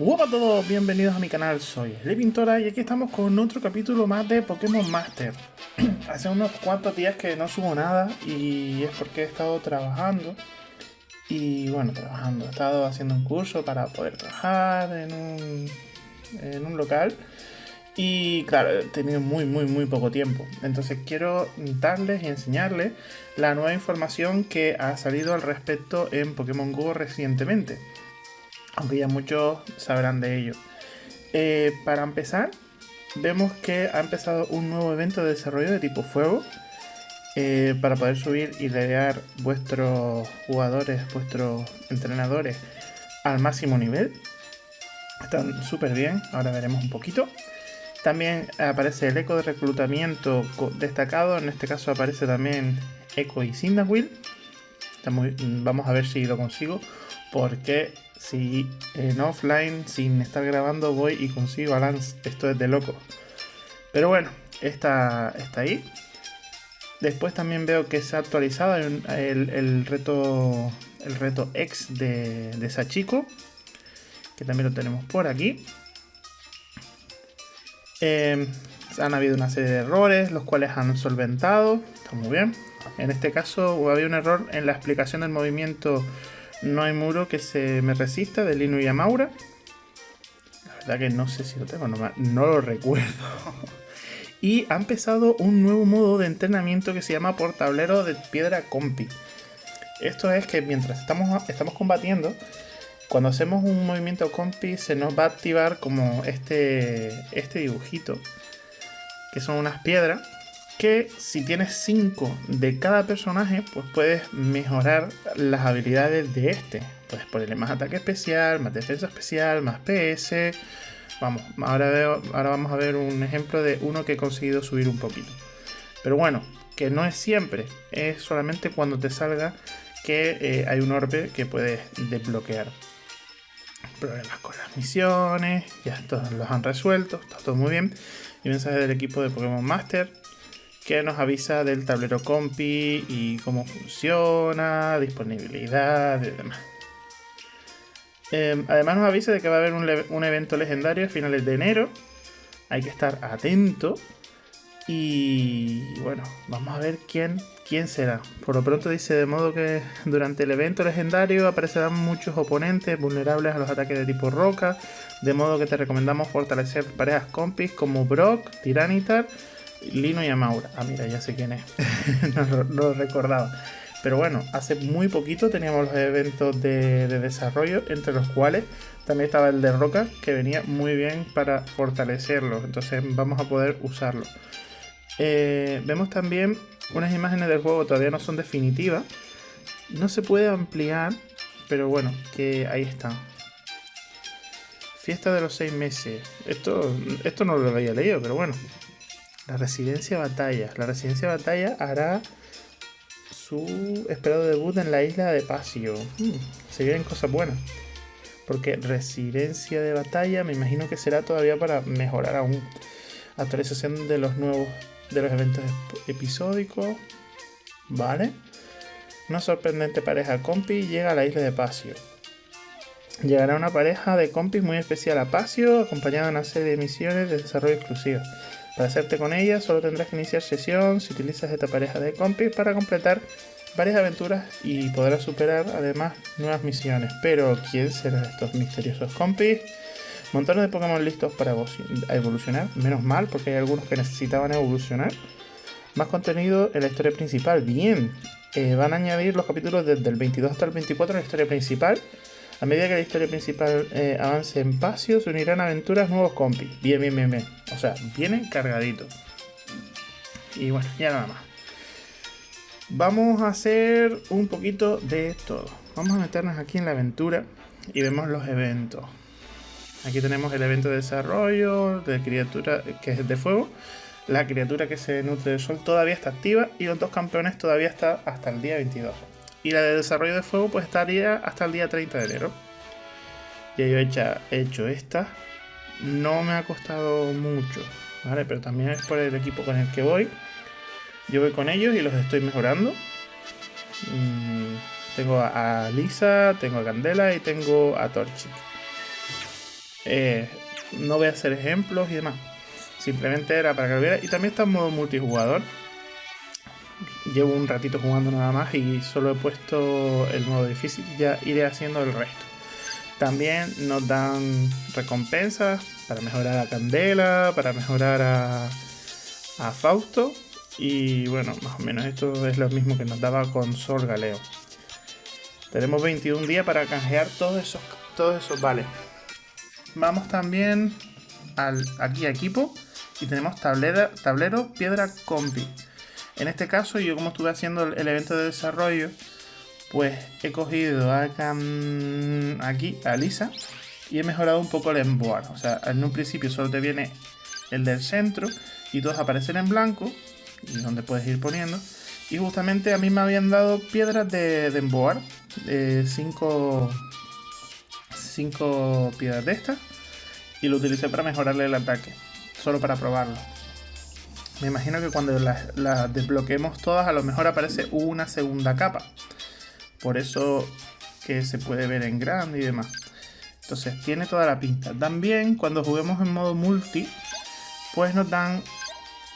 Hola a todos, bienvenidos a mi canal, soy Le Pintora y aquí estamos con otro capítulo más de Pokémon Master. Hace unos cuantos días que no subo nada y es porque he estado trabajando. Y bueno, trabajando, he estado haciendo un curso para poder trabajar en un, en un local. Y claro, he tenido muy, muy, muy poco tiempo. Entonces quiero darles y enseñarles la nueva información que ha salido al respecto en Pokémon GO recientemente aunque ya muchos sabrán de ello. Eh, para empezar, vemos que ha empezado un nuevo evento de desarrollo de tipo fuego eh, para poder subir y leer vuestros jugadores, vuestros entrenadores al máximo nivel. Están súper bien, ahora veremos un poquito. También aparece el eco de reclutamiento destacado, en este caso aparece también Echo y Cyndaquil. Vamos a ver si lo consigo, porque si en offline, sin estar grabando, voy y consigo balance, esto es de loco. Pero bueno, está, está ahí. Después también veo que se ha actualizado el, reto el reto X de, de Sachiko, que también lo tenemos por aquí. Em, han habido una serie de errores, los cuales han solventado, está muy bien. En este caso había un error en la explicación del movimiento no hay muro que se me resista de Lino y Amaura. La verdad que no sé si lo tengo, no, no lo recuerdo. y ha empezado un nuevo modo de entrenamiento que se llama por tablero de piedra compi. Esto es que mientras estamos, estamos combatiendo, cuando hacemos un movimiento compi se nos va a activar como este, este dibujito, que son unas piedras que si tienes 5 de cada personaje, pues puedes mejorar las habilidades de este. Puedes ponerle más ataque especial, más defensa especial, más PS. Vamos, ahora, veo, ahora vamos a ver un ejemplo de uno que he conseguido subir un poquito. Pero bueno, que no es siempre, es solamente cuando te salga que eh, hay un orbe que puedes desbloquear. Problemas con las misiones, ya todos los han resuelto, está todo muy bien. Y mensaje del equipo de Pokémon Master que nos avisa del tablero compi y cómo funciona, disponibilidad y demás. Em, además nos avisa de que va a haber un, evento legendario a finales de enero. Hay que estar atento. Y bueno, vamos a ver quién, quién será. Por lo pronto dice de modo que durante el evento legendario aparecerán muchos oponentes vulnerables a los ataques de tipo roca. De modo que te recomendamos fortalecer parejas compis como Brock, Tiranitar Lino y Amaura. Ah, mira, ya sé quién es. no, lo recordaba. Pero bueno, hace muy poquito teníamos los eventos de, desarrollo, entre los cuales también estaba el de Roca, que venía muy bien para fortalecerlo. Entonces vamos a poder usarlo. Eh, vemos también unas imágenes del juego, todavía no son definitivas. No se puede ampliar, pero bueno, que ahí está. Fiesta de los seis meses. Esto, esto no lo había leído, pero bueno, la residencia batalla. La residencia batalla hará su esperado debut en la isla de Pasio. Hmm, se vienen cosas buenas. Porque residencia de batalla me imagino que será todavía para mejorar aún. Actualización de los nuevos de los eventos episódicos. Vale. Una sorprendente pareja compi llega a la isla de Pasio. Llegará una pareja de compis muy especial a Pasio, acompañada de una serie de misiones de desarrollo exclusivo. Para hacerte con ella solo tendrás que iniciar sesión si utilizas esta pareja de compis para completar varias aventuras y podrás superar además nuevas misiones. Pero ¿quién serán estos misteriosos compis? Montones de Pokémon listos para evolucionar, menos mal porque hay algunos que necesitaban evolucionar. Más contenido en la historia principal, bien. Eh, van a añadir los capítulos desde el 22 hasta el 24 en la historia principal a medida que la historia principal eh, avance en Pasio, se unirán aventuras nuevos compis. Bien, bien, bien, bien. O sea, vienen cargaditos. Y bueno, ya nada más. Vamos a hacer un poquito de todo. Vamos a meternos aquí en la aventura y vemos los eventos. Aquí tenemos el evento de desarrollo de criatura que es de fuego. La criatura que se nutre del sol todavía está activa y los dos campeones todavía está hasta el día 22. Y la de desarrollo de fuego pues estaría hasta el día 30 de enero. Ya yo he hecho, esta. No me ha costado mucho, ¿vale? Pero también es por el equipo con el que voy. Yo voy con ellos y los estoy mejorando. Mm, tengo a Lisa, tengo a Candela y tengo a Torchic. Eh, no voy a hacer ejemplos y demás. Simplemente era para que lo viera. Y también está en modo multijugador. Llevo un ratito jugando nada más y solo he puesto el modo difícil. Ya iré haciendo el resto. También nos dan recompensas para mejorar a Candela, para mejorar a, a Fausto. Y bueno, más o menos esto es lo mismo que nos daba con Sol Galeo. Tenemos 21 días para canjear todos esos, todos esos vales. Vamos también al, aquí a equipo y tenemos tablero piedra compi. En este caso yo como estuve haciendo el, evento de desarrollo, pues he cogido aquí a Lisa y he mejorado un poco el emboar. O sea, en un principio solo te viene el del centro y todos aparecen en blanco y donde puedes ir poniendo. Y justamente a mí me habían dado piedras de, emboar, 5 5 piedras de estas y lo utilicé para mejorarle el ataque, solo para probarlo. Me imagino que cuando las, desbloqueemos todas a lo mejor aparece una segunda capa. Por eso que se puede ver en grande y demás. Entonces tiene toda la pinta. También cuando juguemos en modo multi, pues nos dan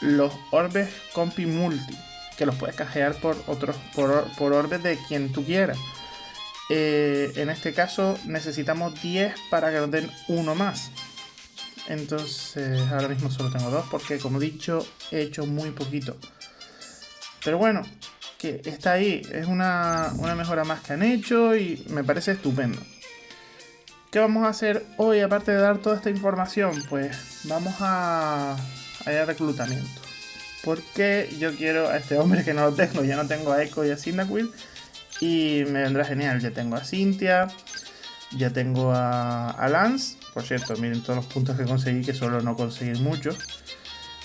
los orbes compi multi. Que los puedes cajear por otros por, por orbes de quien tú quieras. Eh, en este caso necesitamos 10 para que nos den uno más. Entonces ahora mismo solo tengo dos porque como he dicho he hecho muy poquito. Pero bueno, que está ahí. Es una, mejora más que han hecho y me parece estupendo. ¿Qué vamos a hacer hoy aparte de dar toda esta información? Pues vamos a, a ir a reclutamiento. Porque yo quiero a este hombre que no lo tengo. Ya no tengo a Echo y a Cyndaquil. Y me vendrá genial. Ya tengo a Cynthia. Ya tengo a Lance. Por cierto, miren todos los puntos que conseguí, que solo no conseguir muchos.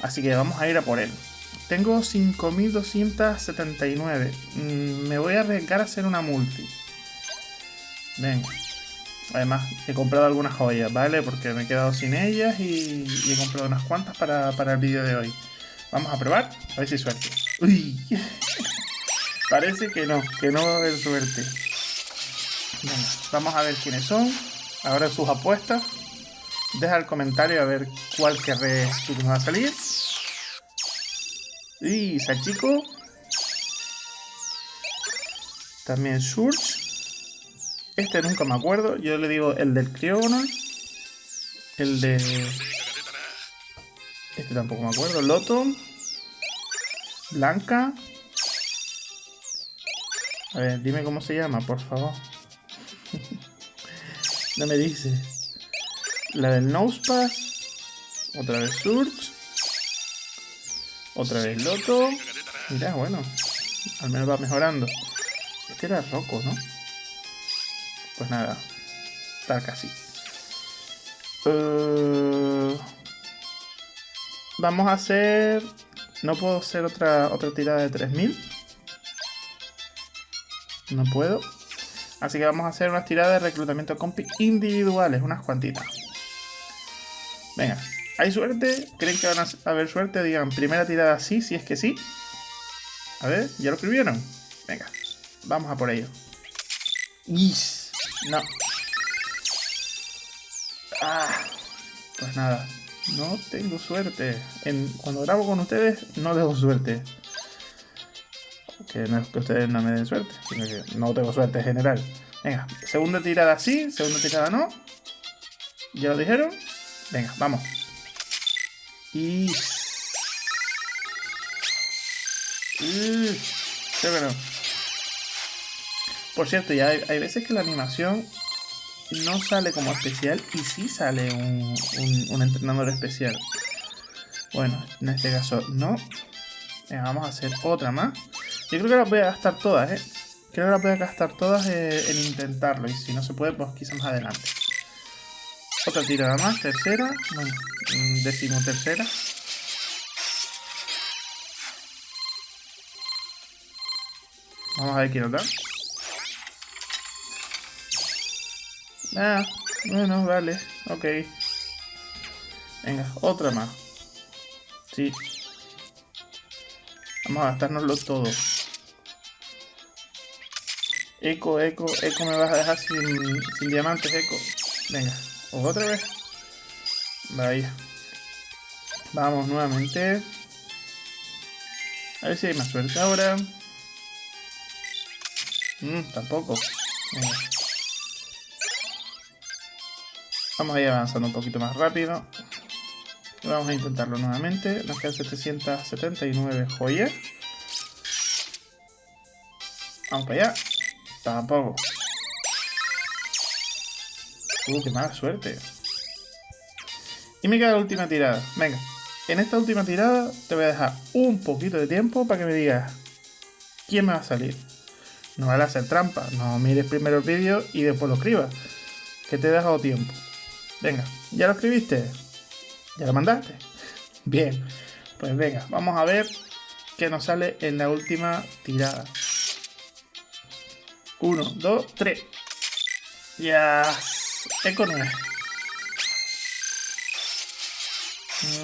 Así que vamos a ir a por él. Tengo 5279. Mm, me voy a arriesgar a hacer una multi. Venga. Además, he comprado algunas joyas, ¿vale? Porque me he quedado sin ellas y, he comprado unas cuantas para, el vídeo de hoy. Vamos a probar, a ver si suerte. Uy. Parece que no, que no va a haber suerte. Venga, vamos a ver quiénes son. Ahora sus apuestas. Deja el comentario a ver cuál querés tú que nos va a salir. Y Sachico. También Surge. Este nunca me acuerdo. Yo le digo el del Criogonal. El de... Este tampoco me acuerdo. Loto. Blanca. A ver, dime cómo se llama, por favor. no me dice. La del Nosepass. Otra vez Surge. Otra vez Loto. Mira, bueno. Al menos va mejorando. Este era Rocco, ¿no? Pues nada. Está casi. Uh, vamos a hacer... No puedo hacer otra, otra tirada de 3000. No puedo. Así que vamos a hacer unas tiradas de reclutamiento compi individuales, unas cuantitas. Venga, ¿hay suerte? ¿Creen que van a haber suerte? Digan, primera tirada sí, si es que sí. A ver, ¿ya lo escribieron? Venga, vamos a por ello. Is, no. Ah, pues nada, no tengo suerte. Cuando grabo con ustedes, no tengo suerte. Que no es que ustedes no me den suerte, sino que no tengo suerte en general. Venga, segunda tirada sí, segunda tirada no. ¿Ya lo dijeron? Venga, vamos. Y... qué bueno. Por cierto, ya hay, veces que la animación no sale como especial y sí sale un, un, entrenador especial. Bueno, en este caso no. Venga, vamos a hacer otra más. Yo creo que las voy a gastar todas, ¿eh? Creo que las voy a gastar todas eh, en intentarlo. Y si no se puede, pues quizás más adelante. Otra tirada más, tercera. Bueno, mm, décimo tercera. Vamos a ver quién nos da. Ah, bueno, vale, ok. Venga, otra más. Sí. Vamos a gastárnoslo todo. Eco, eco, eco, me vas a dejar sin, sin diamantes, eco. Venga, otra vez. Vaya. Vamos nuevamente. A ver si hay más suerte ahora. Mm, tampoco. Vamos a ir avanzando un poquito más rápido. Vamos a intentarlo nuevamente. Nos quedan 779 joyas. Vamos para allá. Tampoco. Uh, qué mala suerte. Y me queda la última tirada. Venga. En esta última tirada te voy a dejar un poquito de tiempo para que me digas quién me va a salir. No vale hacer trampa. No mires primero el vídeo y después lo escribas. Que te he dejado tiempo. Venga, ¿ya lo escribiste? ¿Ya lo mandaste? Bien. Pues venga, vamos a ver qué nos sale en la última tirada. 1, 2, 3. Ya. Eco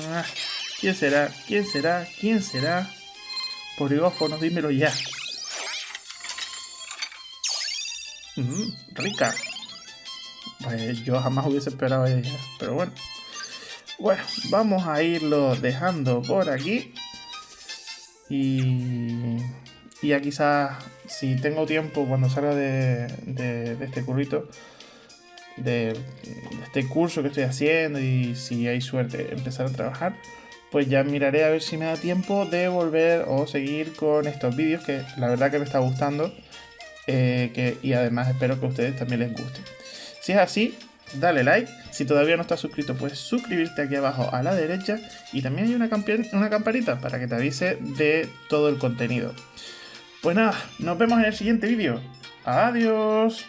ah, ¿Quién será? ¿Quién será? ¿Quién será? Poligófono, dímelo ya. Mm, rica. yo jamás hubiese esperado ella, pero bueno. Bueno, vamos a irlo dejando por aquí. Y, y ya quizás, si tengo tiempo cuando salga de, este currito, de, este curso que estoy haciendo y si hay suerte empezar a trabajar, pues ya miraré a ver si me da tiempo de volver o seguir con estos vídeos que la verdad que me está gustando eh, que, y además espero que a ustedes también les guste. Si es así, dale like. Si todavía no estás suscrito, puedes suscribirte aquí abajo a la derecha. Y también hay una, una campanita para que te avise de todo el contenido. Pues nada, nos vemos en el siguiente vídeo. Adiós.